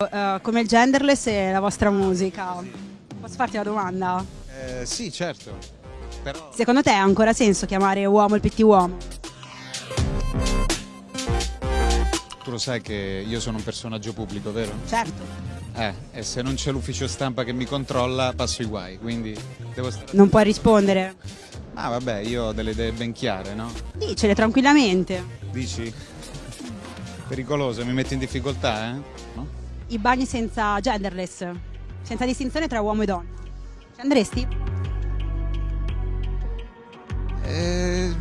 Eh, come il genderless e la vostra musica. Posso farti una domanda? Eh, sì, certo. Però Secondo te ha ancora senso chiamare uomo il PT uomo? tu lo sai che io sono un personaggio pubblico, vero? Certo. Eh, e se non c'è l'ufficio stampa che mi controlla, passo i guai, quindi devo stare... Non puoi rispondere. Ah, vabbè, io ho delle idee ben chiare, no? Dicele tranquillamente. Dici? Pericoloso, mi metti in difficoltà, eh? No? I bagni senza genderless, senza distinzione tra uomo e donna. Ci andresti? Eh,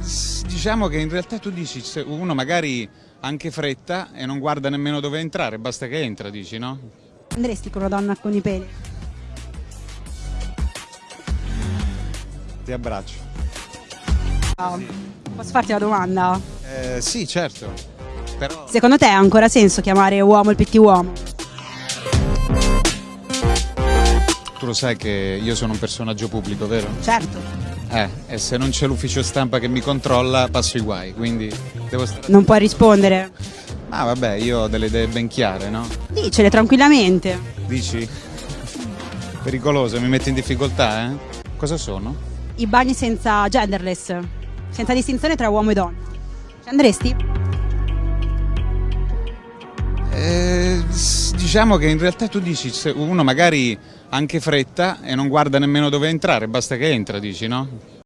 diciamo che in realtà tu dici, uno magari ha anche fretta e non guarda nemmeno dove entrare, basta che entra, dici, no? Andresti con una donna con i peli? Ti abbraccio. Ah, Posso farti una domanda? Eh, sì, certo. Però... Secondo te ha ancora senso chiamare uomo il PT uomo? Tu lo sai che io sono un personaggio pubblico, vero? Certo. Eh, e se non c'è l'ufficio stampa che mi controlla, passo i guai, quindi devo stare... Non puoi rispondere. Ah, vabbè, io ho delle idee ben chiare, no? Dicele tranquillamente. Dici? Pericoloso, mi metti in difficoltà, eh? Cosa sono? I bagni senza genderless, senza distinzione tra uomo e donna. Ci andresti? Diciamo che in realtà tu dici, uno magari anche fretta e non guarda nemmeno dove entrare, basta che entra, dici, no?